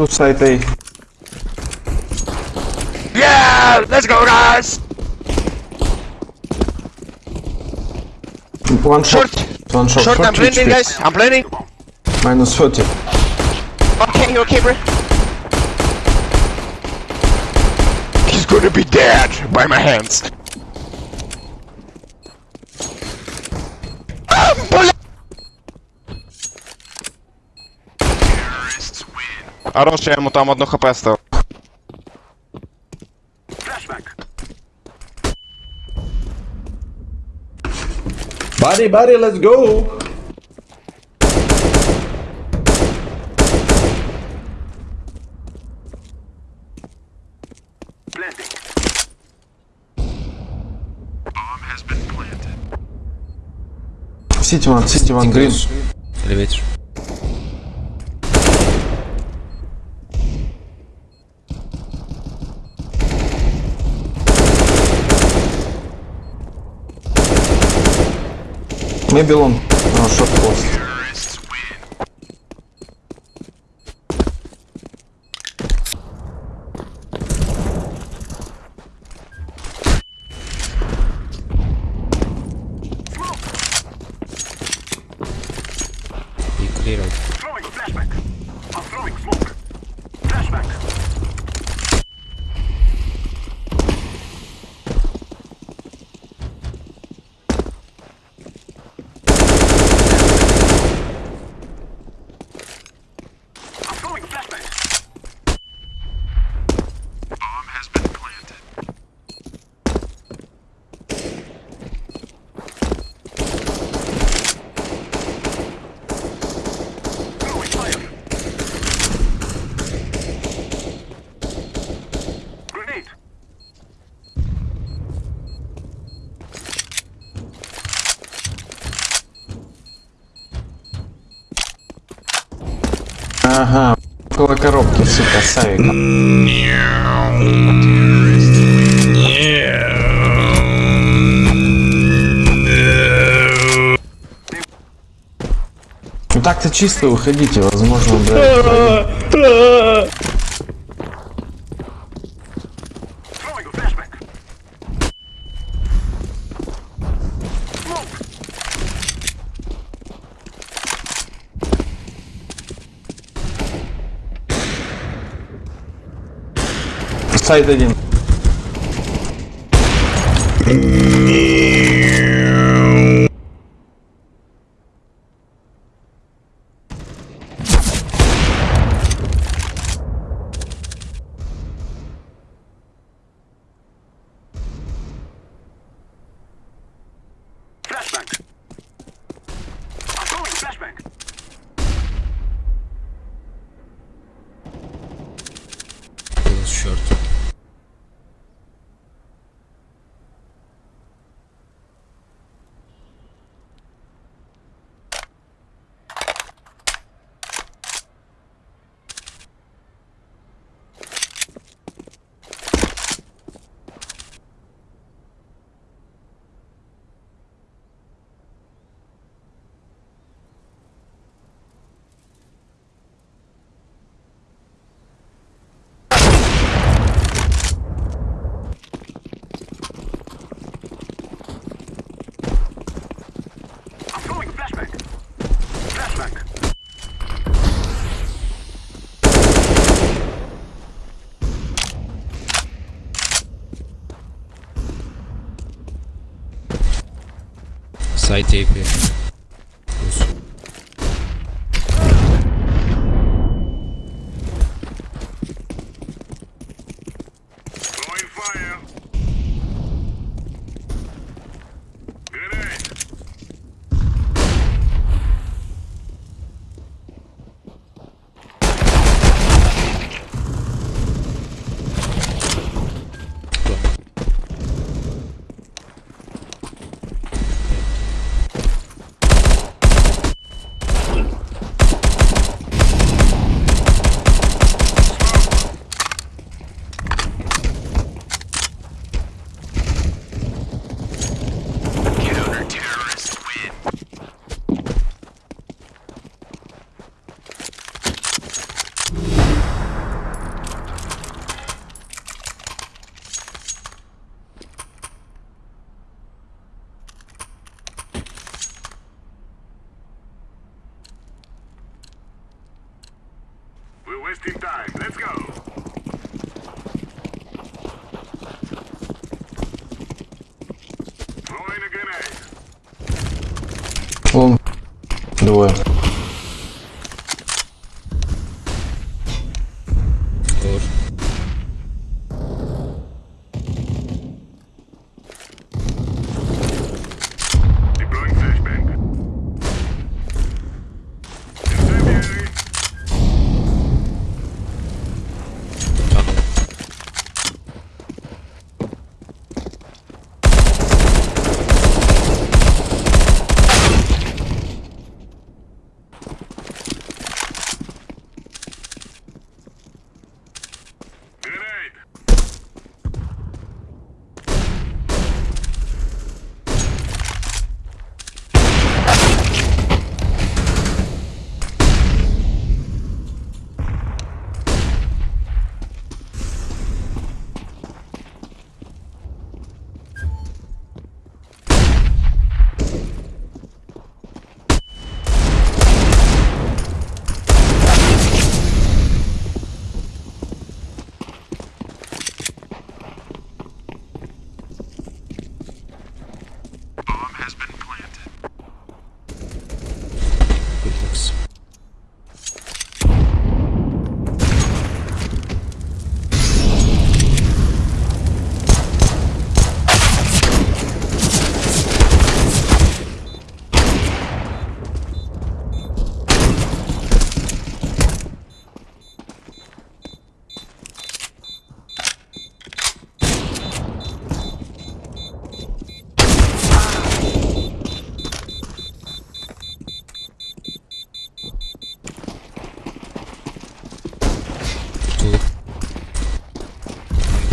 Two side A. Yeah! Let's go, guys! One shot. Short! One shot. Short, I'm 40 blending, guys. I'm blending. Minus 30. Okay, okay, bro? He's gonna be dead by my hands. Хорош, я ему там одну хп став. Buddy, buddy, let's go! City one, city one, green. Elevator. Oh, shot close. Be clear out. Ага. Около коробки, сука, Савика. Ну так-то чисто выходите, возможно, блядь. Сайд один. Side tape here. Двое.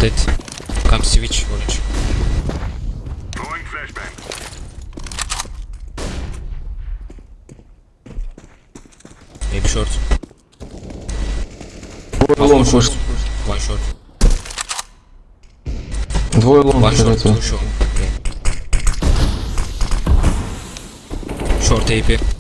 Dead. Come switch orange. Throwing flashbang. Maybe short. Двое лонг short. вышел. One short. Двое лонг One short. это. Two short. Yeah. Short AP.